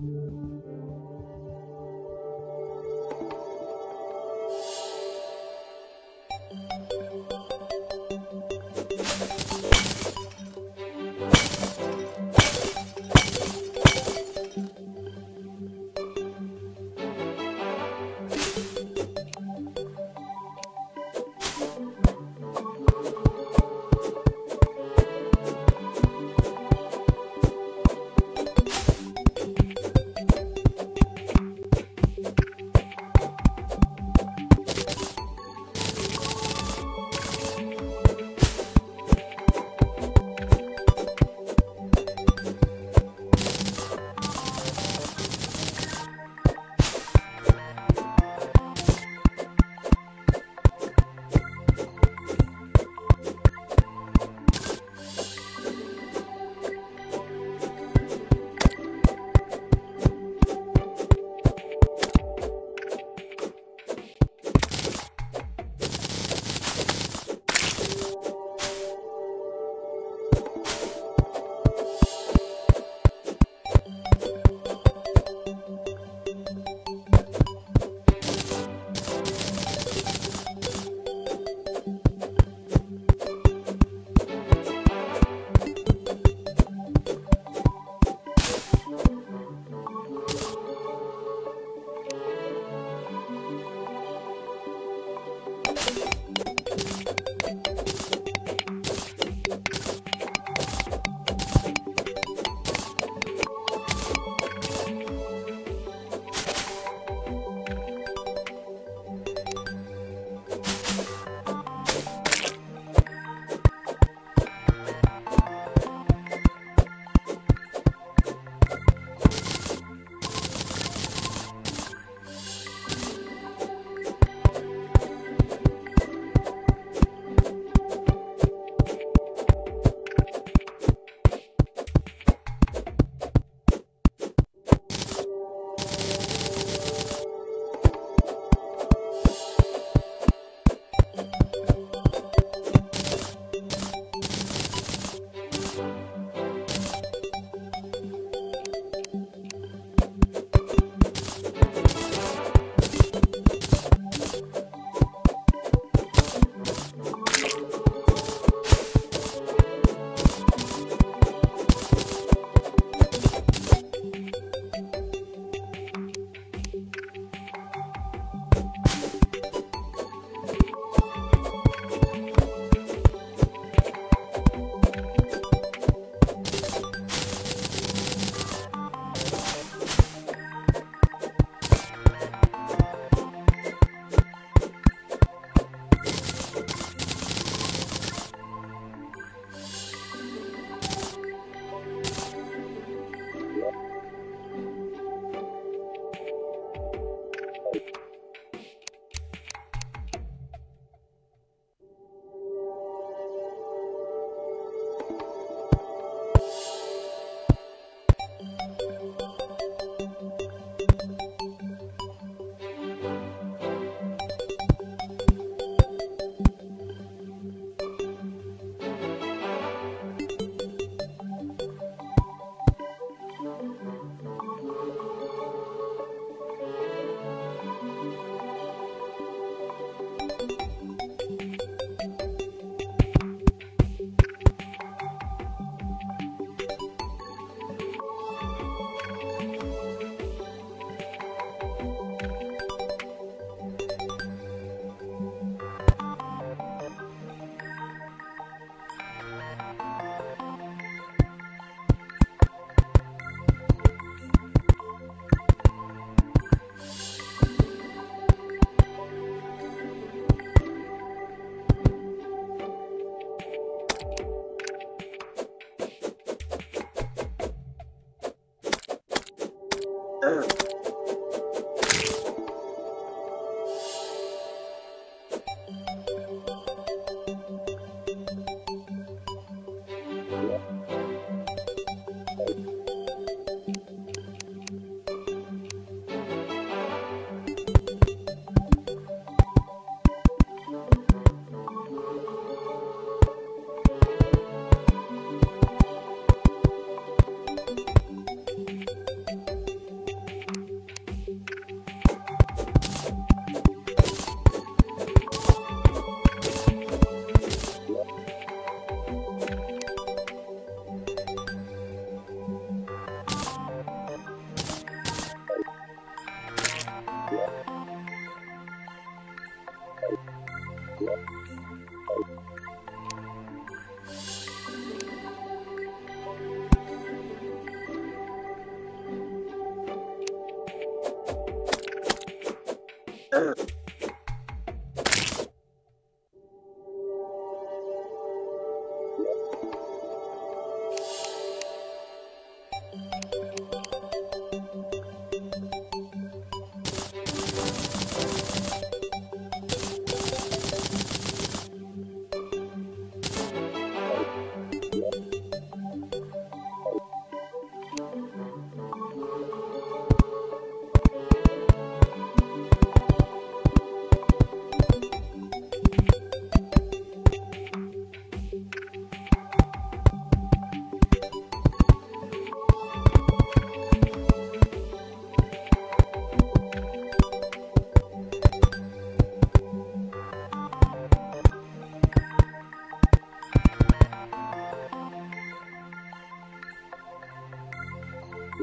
Música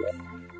Ugh.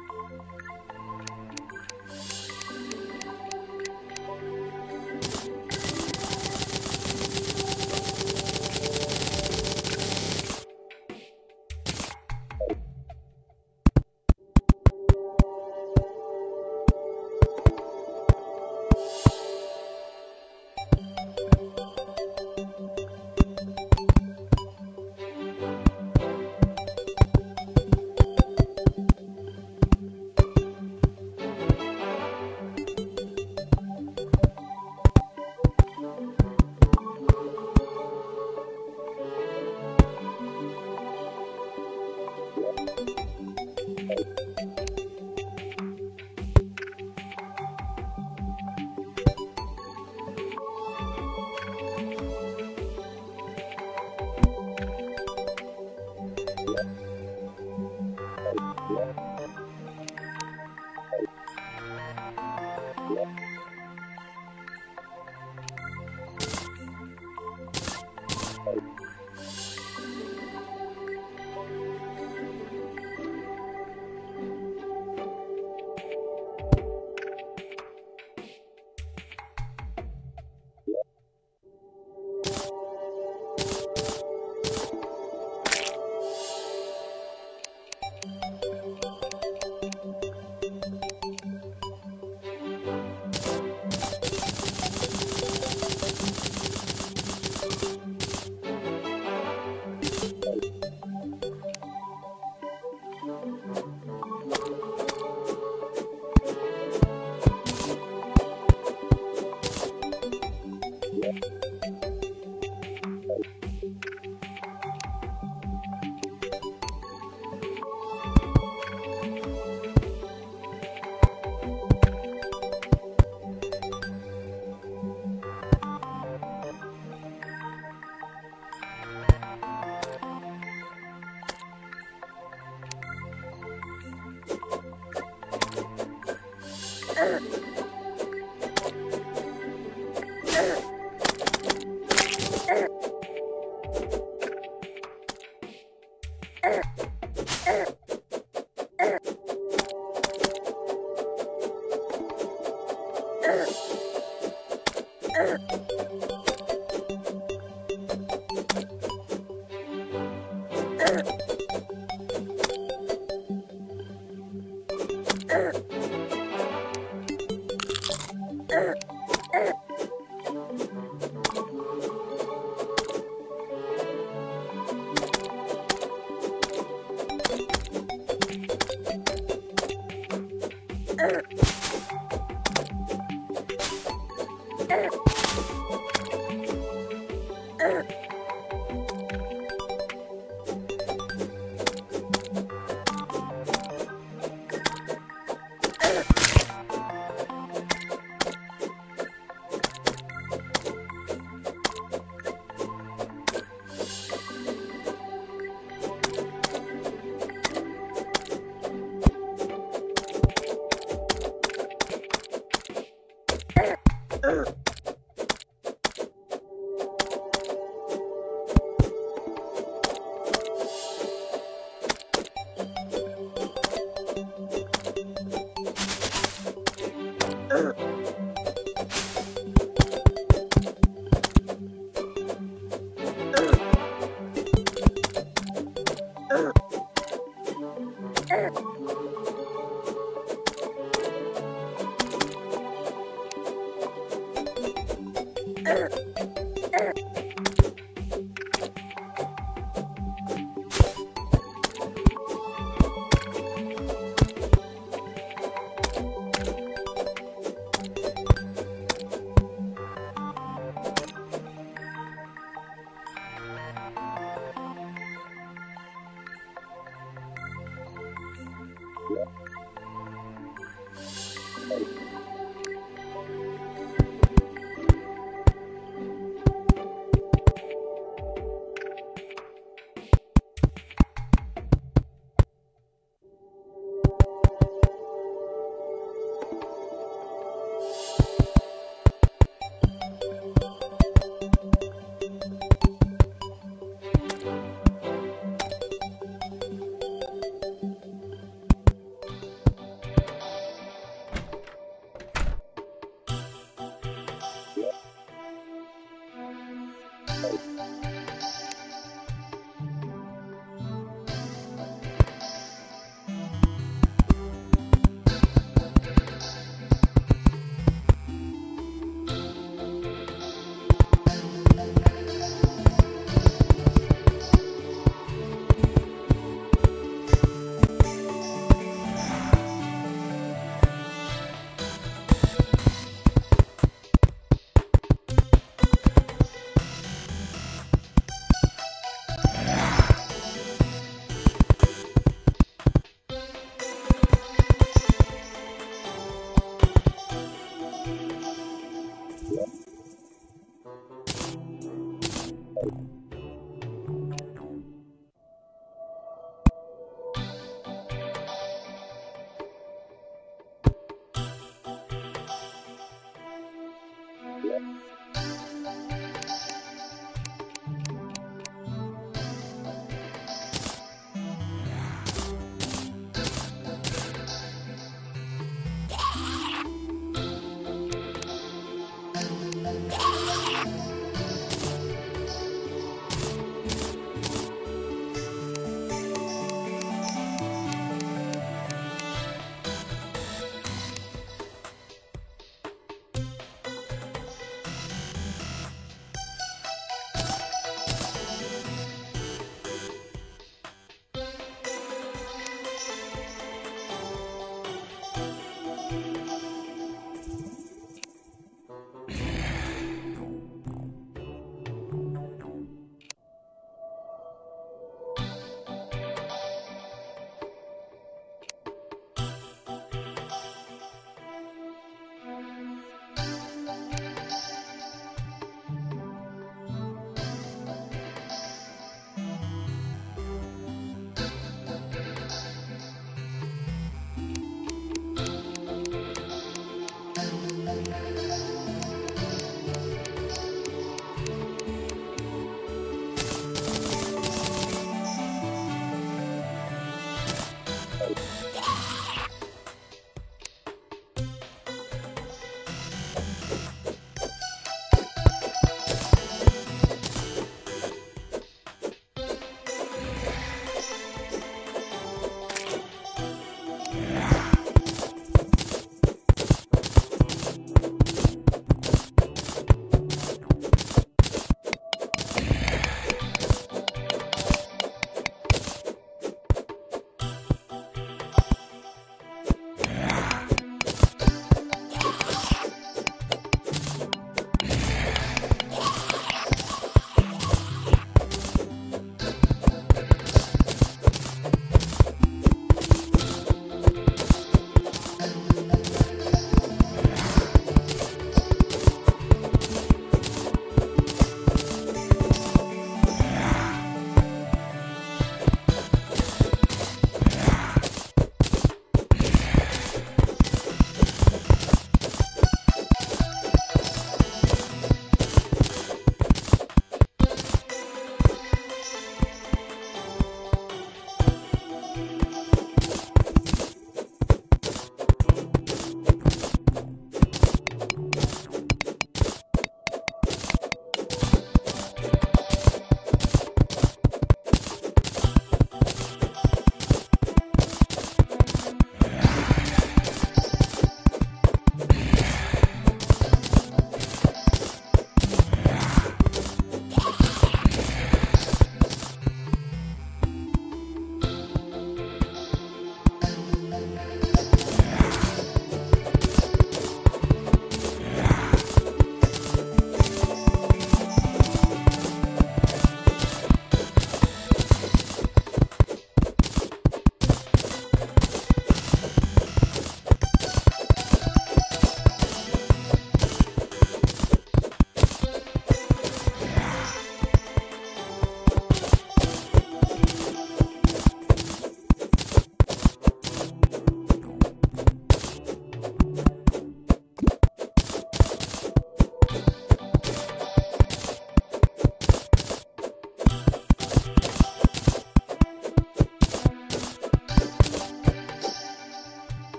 Ugh. Thank